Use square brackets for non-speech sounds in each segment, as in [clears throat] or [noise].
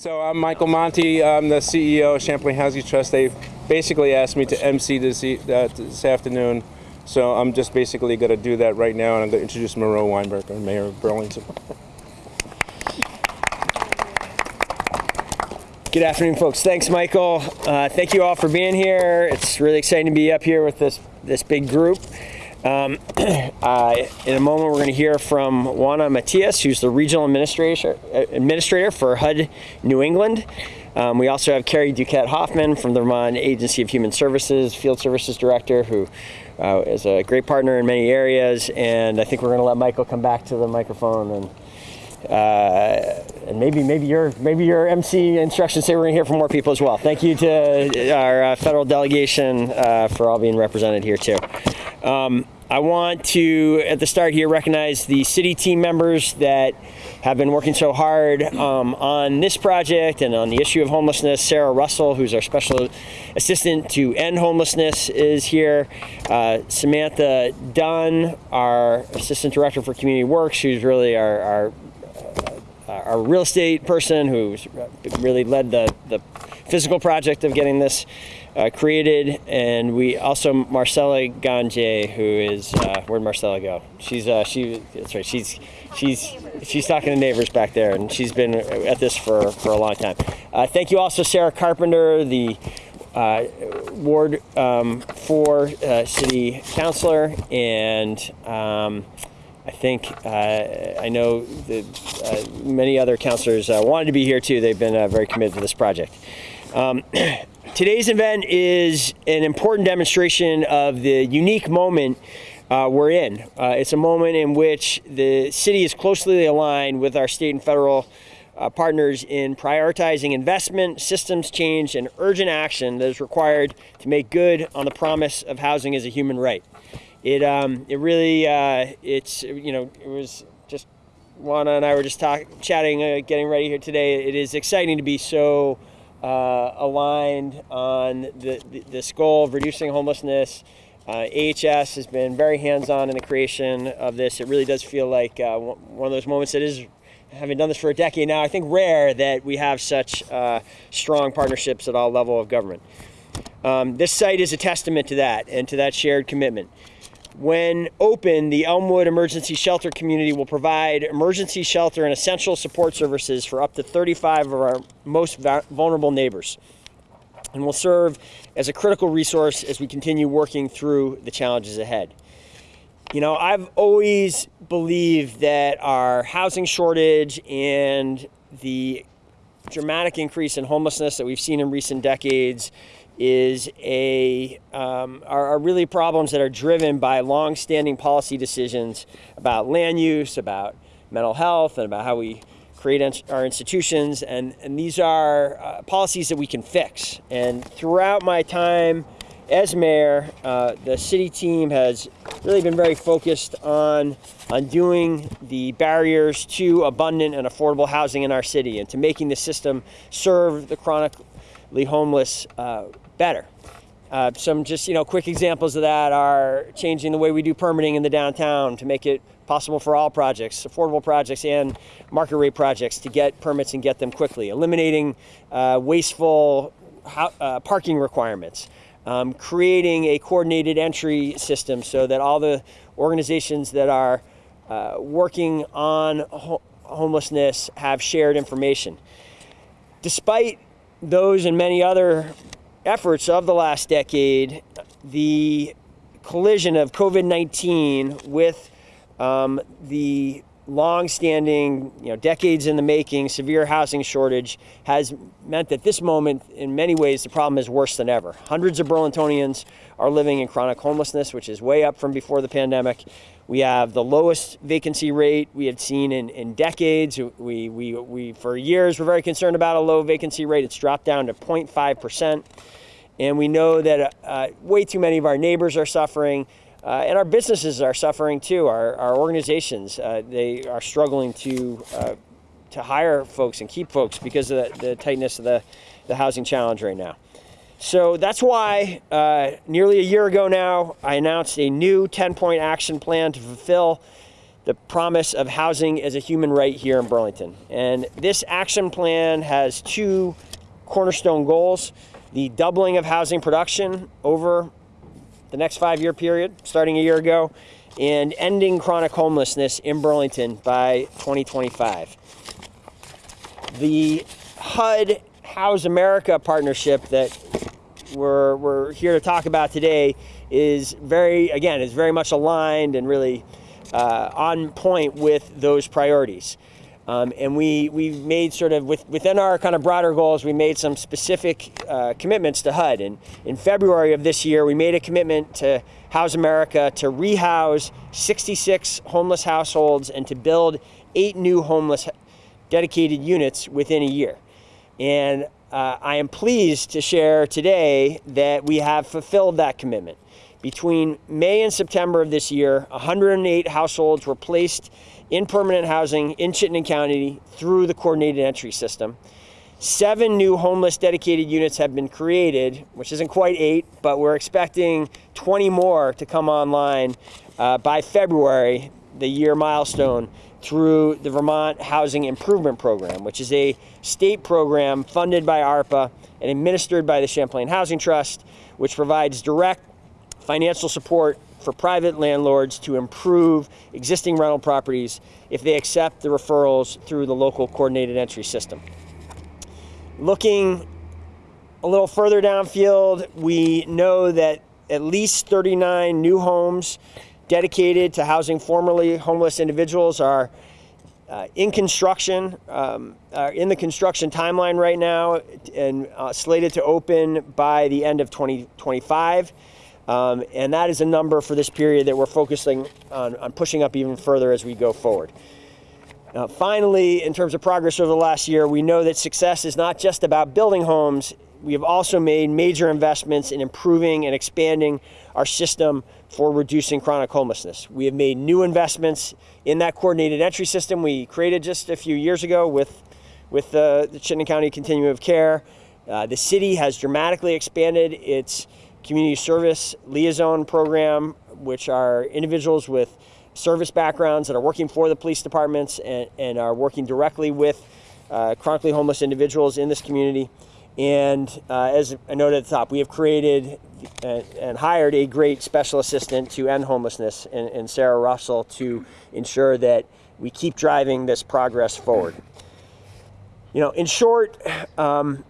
So I'm Michael Monte. I'm the CEO of Champlain Housing Trust. They basically asked me to MC this, uh, this afternoon. So I'm just basically going to do that right now, and I'm going to introduce Miro Weinberg, our mayor of Burlington. Good afternoon, folks. Thanks, Michael. Uh, thank you all for being here. It's really exciting to be up here with this this big group. Um, [clears throat] uh, in a moment, we're going to hear from Juana Matias, who's the regional administrator administrator for HUD New England. Um, we also have Carrie Duquette Hoffman from the Vermont Agency of Human Services, Field Services Director, who uh, is a great partner in many areas. And I think we're going to let Michael come back to the microphone and uh, and maybe maybe your maybe your MC instructions say we're going to hear from more people as well. Thank you to our uh, federal delegation uh, for all being represented here too. Um, I want to at the start here recognize the city team members that have been working so hard um, on this project and on the issue of homelessness. Sarah Russell, who's our special assistant to end homelessness, is here. Uh, Samantha Dunn, our assistant director for community works, who's really our, our our real estate person who's really led the, the physical project of getting this uh, created. And we also Marcella Ganje, who is uh, where'd Marcella go? She's uh, she that's right. She's she's she's talking to neighbors back there, and she's been at this for for a long time. Uh, thank you also Sarah Carpenter, the uh, Ward um, 4 uh, City Councilor, and um, I think uh, I know that uh, many other councilors uh, wanted to be here too. They've been very committed to this project. Um, [clears throat] today's event is an important demonstration of the unique moment uh, we're in. Uh, it's a moment in which the city is closely aligned with our state and federal uh, partners in prioritizing investment, systems change, and urgent action that is required to make good on the promise of housing as a human right it um, it really uh, it's you know it was just Juana and I were just talk, chatting, uh, getting ready here today. It is exciting to be so uh, aligned on the, the, this goal of reducing homelessness. Uh, AHS has been very hands-on in the creation of this. It really does feel like uh, one of those moments that is having done this for a decade now, I think rare that we have such uh, strong partnerships at all level of government. Um, this site is a testament to that and to that shared commitment. When open, the Elmwood Emergency Shelter community will provide emergency shelter and essential support services for up to 35 of our most vulnerable neighbors and will serve as a critical resource as we continue working through the challenges ahead. You know, I've always believed that our housing shortage and the dramatic increase in homelessness that we've seen in recent decades is a um, are, are, really problems that are driven by long-standing policy decisions about land use, about mental health, and about how we create our institutions. And, and these are uh, policies that we can fix. And throughout my time as mayor, uh, the city team has really been very focused on undoing the barriers to abundant and affordable housing in our city and to making the system serve the chronically homeless uh, better. Uh, some just you know quick examples of that are changing the way we do permitting in the downtown to make it possible for all projects, affordable projects and market rate projects to get permits and get them quickly. Eliminating uh, wasteful uh, parking requirements. Um, creating a coordinated entry system so that all the organizations that are uh, working on ho homelessness have shared information. Despite those and many other efforts of the last decade, the collision of COVID-19 with um, the long-standing, you know, decades in the making, severe housing shortage has meant that this moment, in many ways, the problem is worse than ever. Hundreds of Burlingtonians are living in chronic homelessness, which is way up from before the pandemic. We have the lowest vacancy rate we have seen in, in decades. We, we, we, for years, were very concerned about a low vacancy rate. It's dropped down to 0.5%. And we know that uh, way too many of our neighbors are suffering. Uh, and our businesses are suffering too. Our, our organizations, uh, they are struggling to, uh, to hire folks and keep folks because of the, the tightness of the, the housing challenge right now. So that's why uh, nearly a year ago now, I announced a new 10 point action plan to fulfill the promise of housing as a human right here in Burlington. And this action plan has two cornerstone goals the doubling of housing production over the next five year period, starting a year ago, and ending chronic homelessness in Burlington by 2025. The HUD House America partnership that we're, we're here to talk about today is very, again, is very much aligned and really uh, on point with those priorities. Um, and we, we've made sort of with, within our kind of broader goals, we made some specific uh, commitments to HUD. And in February of this year, we made a commitment to House America to rehouse 66 homeless households and to build eight new homeless dedicated units within a year. And uh, I am pleased to share today that we have fulfilled that commitment. Between May and September of this year, 108 households were placed in permanent housing in Chittenden County through the coordinated entry system. Seven new homeless dedicated units have been created, which isn't quite eight, but we're expecting 20 more to come online uh, by February, the year milestone, through the Vermont Housing Improvement Program, which is a state program funded by ARPA and administered by the Champlain Housing Trust, which provides direct financial support for private landlords to improve existing rental properties if they accept the referrals through the local coordinated entry system. Looking a little further downfield, we know that at least 39 new homes dedicated to housing formerly homeless individuals are uh, in construction, um, are in the construction timeline right now, and uh, slated to open by the end of 2025. Um, and that is a number for this period that we're focusing on, on pushing up even further as we go forward. Finally, in terms of progress over the last year, we know that success is not just about building homes. We have also made major investments in improving and expanding our system for reducing chronic homelessness. We have made new investments in that coordinated entry system we created just a few years ago with, with the, the Chittenden County Continuum of Care. Uh, the city has dramatically expanded its community service liaison program, which are individuals with service backgrounds that are working for the police departments and, and are working directly with uh, chronically homeless individuals in this community. And uh, as I noted at the top, we have created and, and, hired a great special assistant to end homelessness and, in Sarah Russell to ensure that we keep driving this progress forward. You know, in short, um,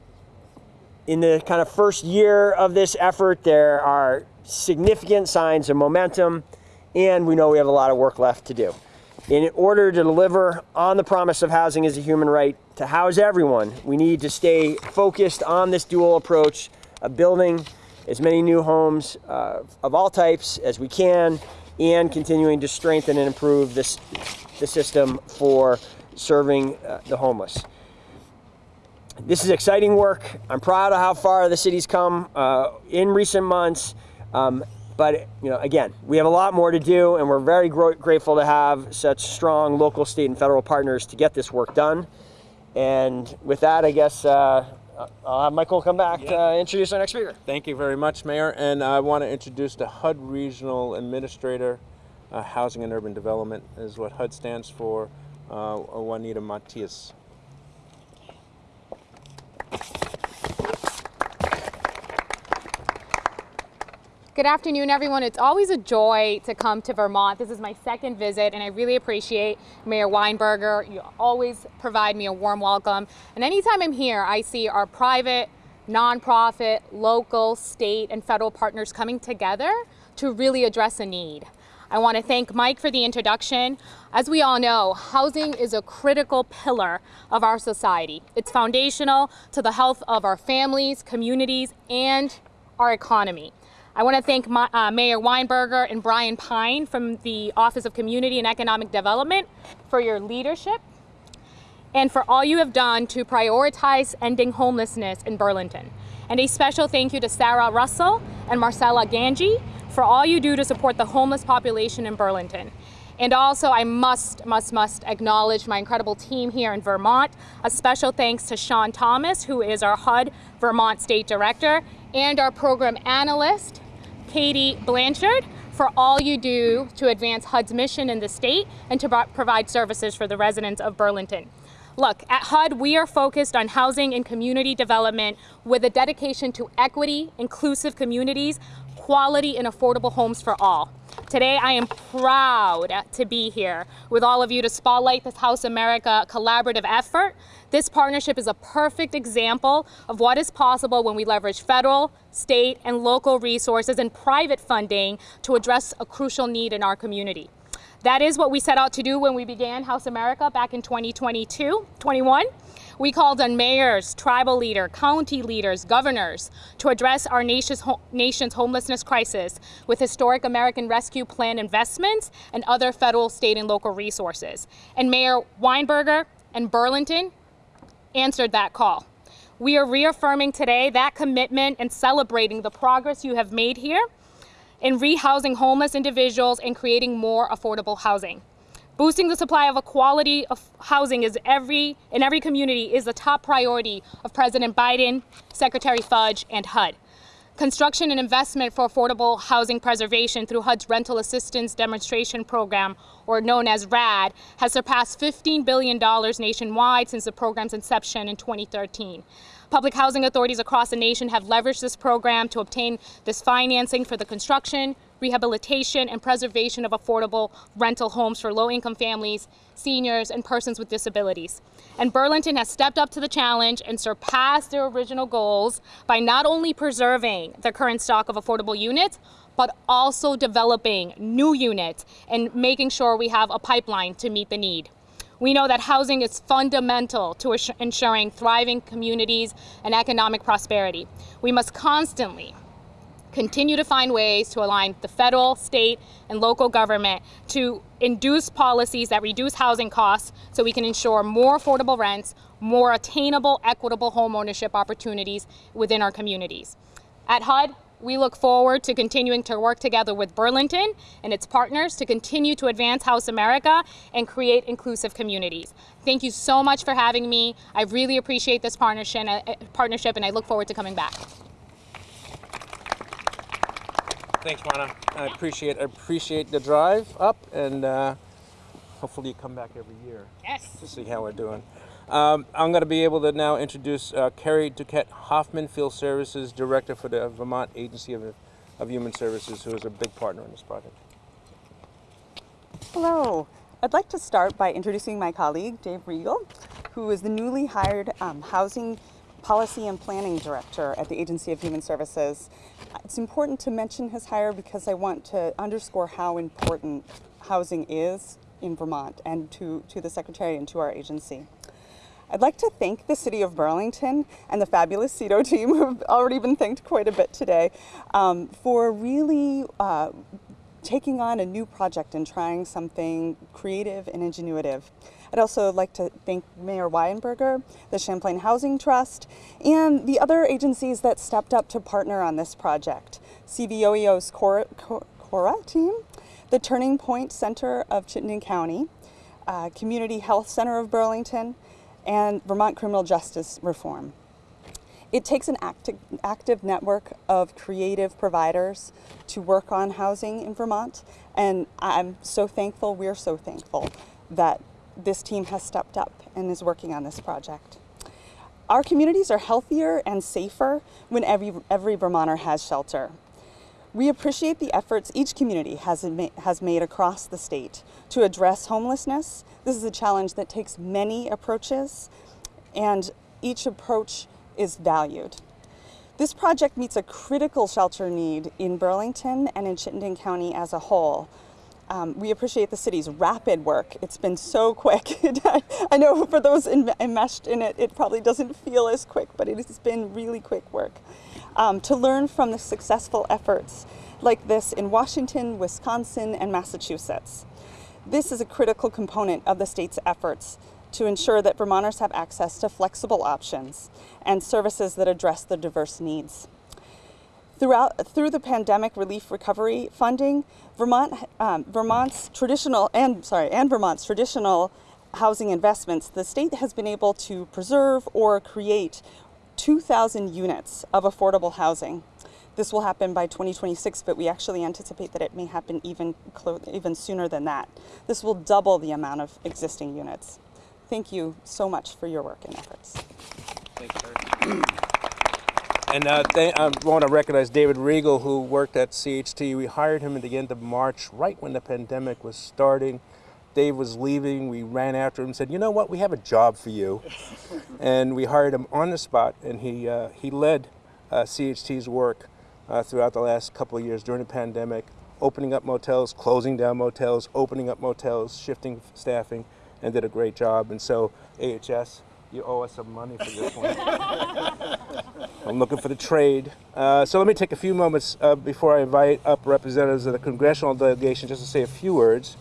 in the kind of first year of this effort, there are significant signs of momentum, and we know we have a lot of work left to do. In order to deliver on the promise of housing as a human right to house everyone, we need to stay focused on this dual approach of building as many new homes uh, of all types as we can and continuing to strengthen and improve this, the system for serving uh, the homeless. This is exciting work. I'm proud of how far the city's come uh, in recent months. Um, but you know, again, we have a lot more to do, and we're very gr grateful to have such strong local, state, and federal partners to get this work done. And with that, I guess uh, I'll have Michael come back to uh, introduce our next speaker. Thank you very much, Mayor. And I want to introduce the HUD Regional Administrator, uh, Housing and Urban Development is what HUD stands for, uh, Juanita Matias. Good afternoon, everyone. It's always a joy to come to Vermont. This is my second visit, and I really appreciate Mayor Weinberger. You always provide me a warm welcome. And anytime I'm here, I see our private, nonprofit, local, state, and federal partners coming together to really address a need. I want to thank Mike for the introduction. As we all know, housing is a critical pillar of our society. It's foundational to the health of our families, communities, and our economy. I want to thank my, uh, Mayor Weinberger and Brian Pine from the Office of Community and Economic Development for your leadership and for all you have done to prioritize ending homelessness in Burlington. And a special thank you to Sarah Russell and Marcella Ganji for all you do to support the homeless population in Burlington. And also, I must, must, must acknowledge my incredible team here in Vermont. A special thanks to Sean Thomas, who is our HUD Vermont State Director, and our program analyst, Katie Blanchard, for all you do to advance HUD's mission in the state and to provide services for the residents of Burlington. Look, at HUD, we are focused on housing and community development with a dedication to equity, inclusive communities, quality, and affordable homes for all. Today, I am proud to be here with all of you to spotlight this House America collaborative effort. This partnership is a perfect example of what is possible when we leverage federal, state, and local resources and private funding to address a crucial need in our community. That is what we set out to do when we began House America back in 2022, 21. We called on mayors, tribal leaders, county leaders, governors to address our nation's, ho- nation's homelessness crisis with historic American Rescue Plan investments and other federal, state, and local resources. And Mayor Weinberger and Burlington answered that call. We are reaffirming today that commitment and celebrating the progress you have made here in rehousing homeless individuals and creating more affordable housing. Boosting the supply of a quality of housing is every in every community is a top priority of President Biden, Secretary Fudge, and HUD. Construction and investment for affordable housing preservation through HUD's Rental Assistance Demonstration Program, or known as RAD, has surpassed $15 billion nationwide since the program's inception in 2013. Public housing authorities across the nation have leveraged this program to obtain this financing for the construction, rehabilitation, and preservation of affordable rental homes for low income families, seniors, and persons with disabilities. And Burlington has stepped up to the challenge and surpassed their original goals by not only preserving the current stock of affordable units, but also developing new units and making sure we have a pipeline to meet the need. We know that housing is fundamental to ensuring thriving communities and economic prosperity. We must constantly continue to find ways to align the federal, state, and local government to induce policies that reduce housing costs so we can ensure more affordable rents, more attainable, equitable home ownership opportunities within our communities. At HUD, we look forward to continuing to work together with Burlington and its partners to continue to advance House America and create inclusive communities. Thank you so much for having me. I really appreciate this partnership, uh, partnership and I look forward to coming back. Thanks, Juana. I appreciate I appreciate the drive up, and uh, hopefully you come back every year Yes. to see how we're doing. Um, I'm going to be able to now introduce uh, Kerry Duquette Hoffman, Field Services Director for the Vermont Agency of, of Human Services, who is a big partner in this project. Hello. I'd like to start by introducing my colleague, Dave Riegel, who is the newly hired um, Housing Policy and Planning Director at the Agency of Human Services. It's important to mention his hire because I want to underscore how important housing is in Vermont and to, to the Secretary and to our agency. I'd like to thank the City of Burlington and the fabulous CEDO team, who've already been thanked quite a bit today, um, for really uh, taking on a new project and trying something creative and ingenuitive. I'd also like to thank Mayor Weinberger, the Champlain Housing Trust, and the other agencies that stepped up to partner on this project. CVOEO's Cora, Cora team, the Turning Point Center of Chittenden County, uh, Community Health Center of Burlington, and Vermont Criminal Justice Reform. It takes an active, active network of creative providers to work on housing in Vermont, and I'm so thankful, we're so thankful that this team has stepped up and is working on this project. Our communities are healthier and safer when every, every Vermonter has shelter. We appreciate the efforts each community has, has made across the state to address homelessness. This is a challenge that takes many approaches, and each approach is valued. This project meets a critical shelter need in Burlington and in Chittenden County as a whole. Um, we appreciate the city's rapid work. It's been so quick. [laughs] I know for those enmeshed in it, it probably doesn't feel as quick, but it has been really quick work. Um, to learn from the successful efforts like this in Washington, Wisconsin, and Massachusetts. This is a critical component of the state's efforts to ensure that Vermonters have access to flexible options and services that address their diverse needs. Throughout, through the pandemic relief recovery funding, Vermont, um, Vermont's traditional and sorry, and Vermont's traditional housing investments, the state has been able to preserve or create 2,000 units of affordable housing. This will happen by 2026, but we actually anticipate that it may happen even even sooner than that. This will double the amount of existing units. Thank you so much for your work and efforts. And uh, I want to recognize David Regal, who worked at CHT. We hired him at the end of March, right when the pandemic was starting. Dave was leaving. We ran after him and said, "You know what? We have a job for you." [laughs] and we hired him on the spot, and he uh, he led uh, CHT's work uh, throughout the last couple of years during the pandemic, opening up motels, closing down motels, opening up motels, shifting staffing, and did a great job. And so, AHS, you owe us some money for this one. [laughs] I'm looking for the trade. Uh, so let me take a few moments uh, before I invite up representatives of the congressional delegation just to say a few words.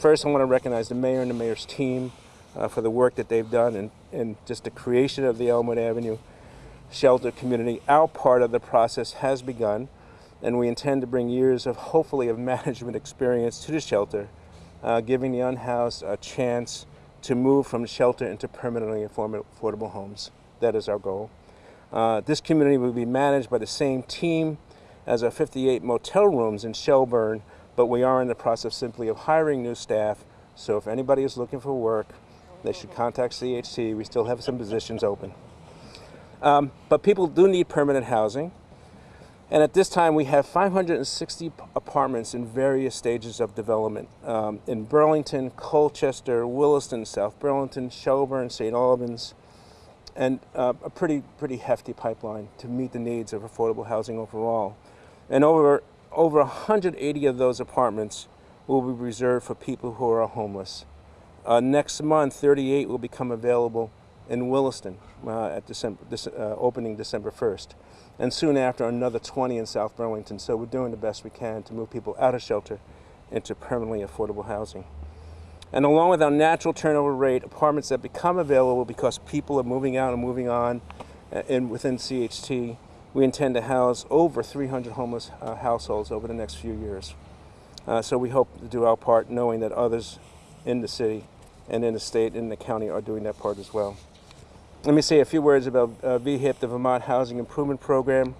First, I want to recognize the mayor and the mayor's team uh, for the work that they've done and, and just the creation of the Elmwood Avenue shelter community. Our part of the process has begun, and we intend to bring years of hopefully of [laughs] management experience to the shelter, uh, giving the unhoused a chance to move from shelter into permanently affordable homes. That is our goal. Uh, this community will be managed by the same team as our 58 motel rooms in Shelburne, but we are in the process simply of hiring new staff. So if anybody is looking for work, they should contact CHT. We still have some positions open. Um, but people do need permanent housing. And at this time, we have 560 apartments in various stages of development um, in Burlington, Colchester, Williston, South Burlington, Shelburne, St. Albans, and uh, a pretty pretty hefty pipeline to meet the needs of affordable housing overall. And over over 180 of those apartments will be reserved for people who are homeless. Uh, next month, 38 will become available in Williston uh, at December, this, uh, opening December 1st. And soon after, another 20 in South Burlington. So we're doing the best we can to move people out of shelter into permanently affordable housing. And along with our natural turnover rate, apartments that become available because people are moving out and moving on uh, in, within CHT, we intend to house over 300 homeless uh, households over the next few years. Uh, so we hope to do our part, knowing that others in the city and in the state and in the county are doing that part as well. Let me say a few words about uh, VHIP, the Vermont Housing Improvement Program.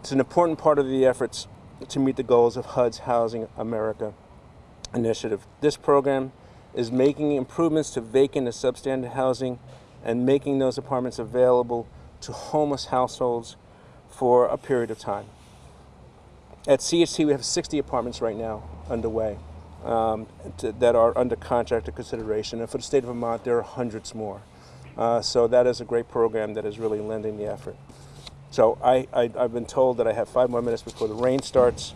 It's an important part of the efforts to meet the goals of HUD's Housing America initiative. This program is making improvements to vacant and substandard housing and making those apartments available to homeless households for a period of time. At CHT, we have 60 apartments right now underway um, to, that are under contract or consideration. And for the state of Vermont, there are hundreds more. Uh, so that is a great program that is really lending the effort. So I, I, I've been told that I have five more minutes before the rain starts.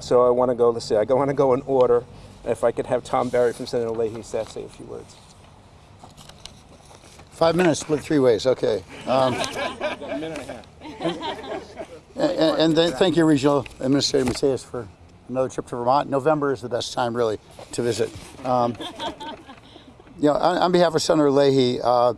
So I want to go, let's see, I want to go in order. If I could have Tom Barry from Senator Leahy say say a few words. Five minutes, split three ways. Okay. Um, and, and then thank you, Regional Administrator Matias, for another trip to Vermont. November is the best time, really, to visit. Um, you know, on, on behalf of Senator Leahy, uh,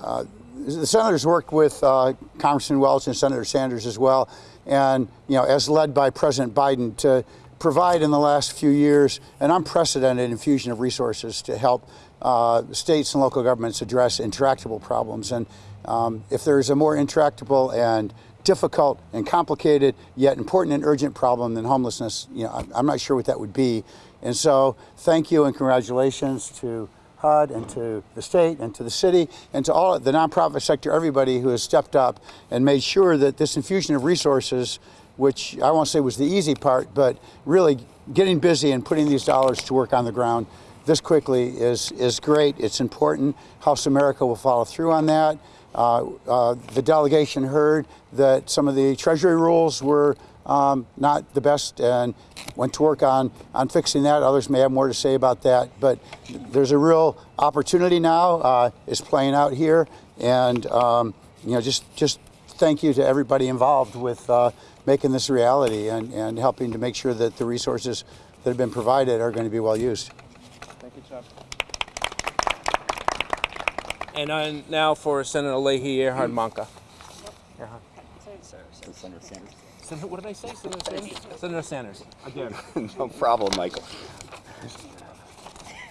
uh, the senators worked with uh, Congressman Welch and Senator Sanders as well, and you know, as led by President Biden to provide in the last few years an unprecedented infusion of resources to help uh, states and local governments address intractable problems. And um, if there's a more intractable and difficult and complicated yet important and urgent problem than homelessness, you know, I'm, I'm not sure what that would be. And so, thank you and congratulations to HUD and to the state and to the city and to all the nonprofit sector, everybody who has stepped up and made sure that this infusion of resources, which I won't say was the easy part, but really getting busy and putting these dollars to work on the ground this quickly is, is great. It's important. House America will follow through on that. Uh, uh, the delegation heard that some of the Treasury rules were um, not the best and went to work on, on fixing that. Others may have more to say about that, but there's a real opportunity now uh, is playing out here, and um, you know just just thank you to everybody involved with uh, making this a reality and, and helping to make sure that the resources that have been provided are going to be well used. Thank you, Chuck. And uh, now for Senator leahy-earhart-manka Erhard. Senator, what did I say? Senator Sanders? Senator Sanders. Again. [laughs] no problem, Michael.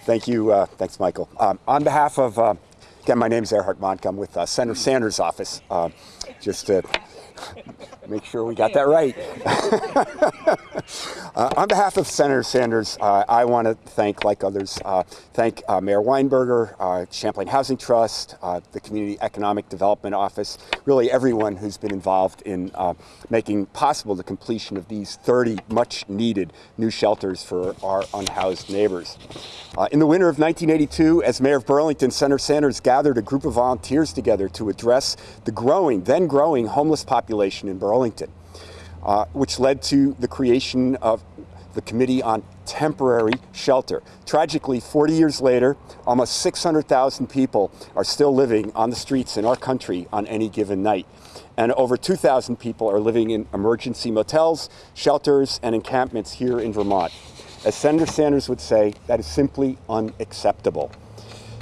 Thank you. Uh, thanks, Michael. Um, on behalf of, uh, again, my name is Erhard Mahnke. I'm with uh, Senator Sanders' office. Uh, just to [laughs] make sure we got that right. [laughs] Uh, on behalf of Senator Sanders, uh, I want to thank, like others, uh, thank uh, Mayor Weinberger, uh, Champlain Housing Trust, uh, the Community Economic Development Office, really everyone who's been involved in making possible the completion of these 30 much needed new shelters for our unhoused neighbors. In the winter of 1982, as mayor of Burlington, Senator Sanders gathered a group of volunteers together to address the growing, then growing homeless population in Burlington uh, which led to the creation of the Committee on Temporary Shelter. Tragically, 40 years later, almost 600,000 people are still living on the streets in our country on any given night. And over 2,000 people are living in emergency motels, shelters, and encampments here in Vermont. As Senator Sanders would say, that is simply unacceptable.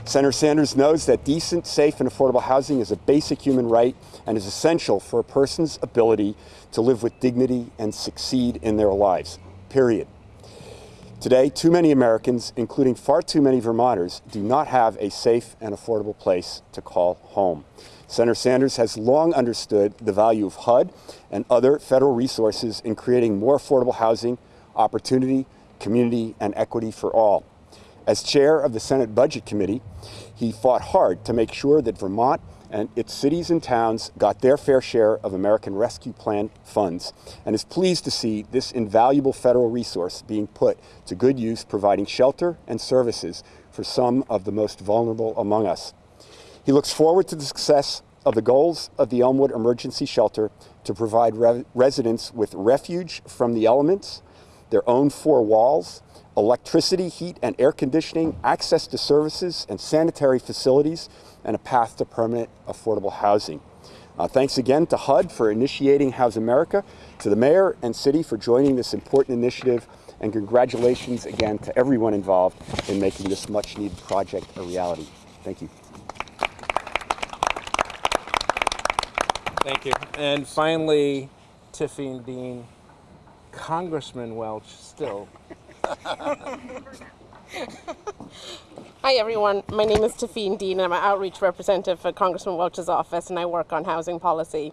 Senator Sanders knows that decent, safe, and affordable housing is a basic human right and is essential for a person's ability to live with dignity and succeed in their lives, period. Today, too many Americans, including far too many Vermonters, do not have a safe and affordable place to call home. Senator Sanders has long understood the value of HUD and other federal resources in creating more affordable housing, opportunity, community, and equity for all. As chair of the Senate Budget Committee, he fought hard to make sure that Vermont and its cities and towns got their fair share of American Rescue Plan funds and is pleased to see this invaluable federal resource being put to good use providing shelter and services for some of the most vulnerable among us. He looks forward to the success of the goals of the Elmwood Emergency Shelter to provide re residents with refuge from the elements, their own four walls, electricity, heat, and air conditioning, access to services and sanitary facilities, and a path to permanent affordable housing. Uh, thanks again to HUD for initiating House America, to the mayor and city for joining this important initiative, and congratulations again to everyone involved in making this much needed project a reality. Thank you. Thank you. And finally, Tiffany Dean, Congressman Welch, still. [laughs] Hi everyone, my name is Tafine Dean and I'm an outreach representative for Congressman Welch's office and I work on housing policy.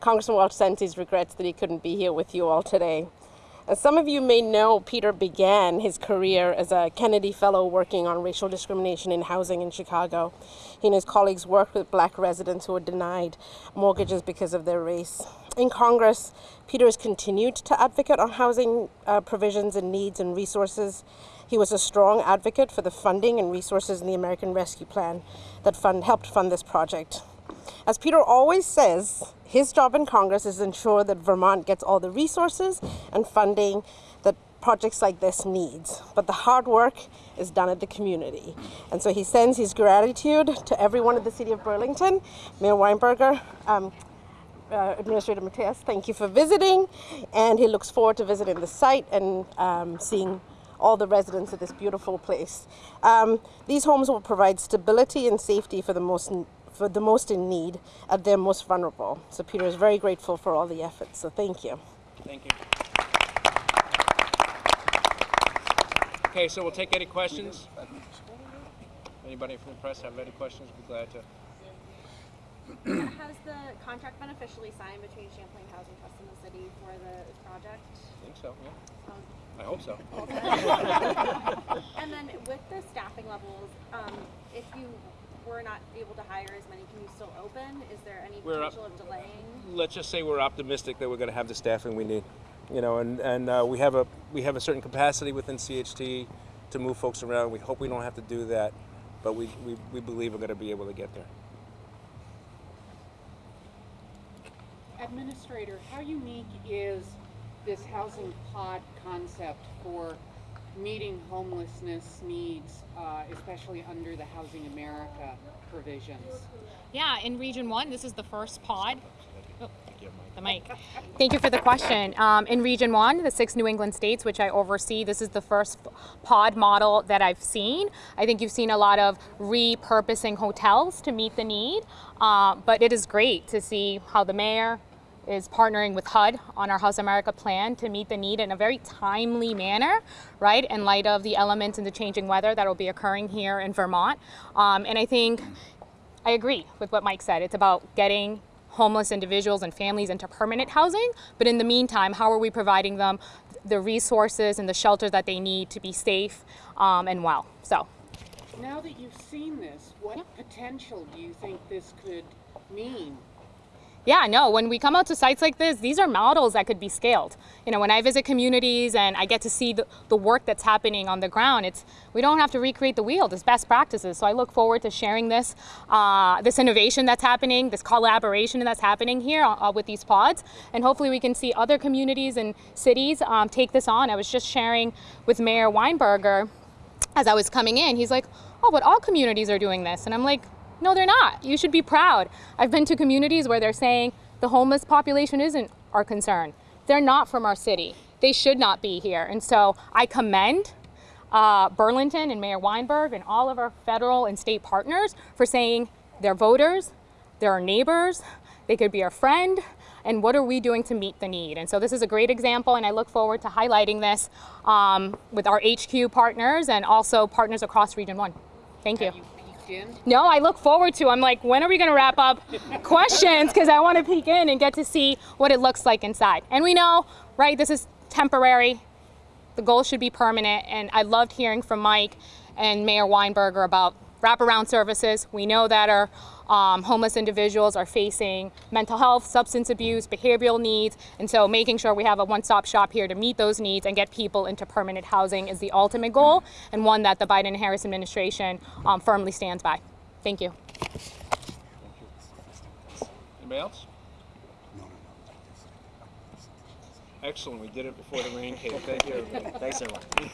Congressman Welch sends his regrets that he couldn't be here with you all today. As some of you may know, Peter began his career as a Kennedy Fellow working on racial discrimination in housing in Chicago. He and his colleagues worked with black residents who were denied mortgages because of their race. In Congress, Peter has continued to advocate on housing uh, provisions and needs and resources. He was a strong advocate for the funding and resources in the American Rescue Plan that fund, helped fund this project. As Peter always says, his job in Congress is ensure that Vermont gets all the resources and funding that projects like this needs. But the hard work is done at the community. And so he sends his gratitude to everyone at the City of Burlington, Mayor Weinberger, um, uh, Administrator Matias, thank you for visiting. And he looks forward to visiting the site and um, seeing all the residents of this beautiful place. Um, these homes will provide stability and safety for the most for the most in need at their most vulnerable. So Peter is very grateful for all the efforts. So thank you. Thank you. Okay, so we'll take any questions. Anybody from the press have any questions? We'd Be glad to. Has the contract been officially signed between Champlain Housing Trust and the city for the project? I think so. Yeah. Um, I hope so. [laughs] and then with the staffing levels, um, if you were not able to hire as many, can you still open? Is there any We're up- potential of delaying? Let's just say we're optimistic that we're going to have the staffing we need. You know, and and uh, we have a we have a certain capacity within CHT to move folks around. We hope we don't have to do that, but we we, we believe we're going to be able to get there. Administrator, how unique is this housing pod concept for meeting homelessness needs, uh, especially under the Housing America provisions? Yeah, in Region 1, this is the first pod. Oh, the mic. [laughs] Thank you for the question. Um, in Region 1, the six New England states, which I oversee, this is the first pod model that I've seen. I think you've seen a lot of repurposing hotels to meet the need, uh, but it is great to see how the mayor, is partnering with HUD on our House America plan to meet the need in a very timely manner, right, in light of the elements and the changing weather that will be occurring here in Vermont. Um, and I think I agree with what Mike said. It's about getting homeless individuals and families into permanent housing. But in the meantime, how are we providing them the resources and the shelter that they need to be safe um, and well? So. Now that you've seen this, what potential do you think this could mean? Yeah, no, when we come out to sites like this, these are models that could be scaled. You know, when I visit communities and I get to see the, the work that's happening on the ground, it's we don't have to recreate the wheel, it's best practices. So I look forward to sharing this, uh, this innovation that's happening, this collaboration that's happening here uh, with these pods, and hopefully we can see other communities and cities um, take this on. I was just sharing with Mayor Weinberger as I was coming in, he's like, oh, but all communities are doing this. And I'm like, no, they're not. You should be proud. I've been to communities where they're saying the homeless population isn't our concern. They're not from our city. They should not be here. And so I commend uh, Burlington and Mayor Weinberg and all of our federal and state partners for saying they're voters, they're our neighbors, they could be our friend, and what are we doing to meet the need? And so this is a great example, and I look forward to highlighting this um, with our HQ partners and also partners across Region 1. Thank you. Have you peeked in? No, I look forward to. I'm like, when are we going to wrap up [laughs] questions? Because I want to peek in and get to see what it looks like inside. And we know, right? This is temporary. The goal should be permanent. And I loved hearing from Mike and Mayor Weinberger about wraparound services. We know that our um, homeless individuals are facing mental health, substance abuse, behavioral needs, and so making sure we have a one-stop shop here to meet those needs and get people into permanent housing is the ultimate goal, and one that the Biden and Harris administration um, firmly stands by. Thank you. Anybody else? Excellent. We did it before the rain came. Thank you. Thanks, everyone.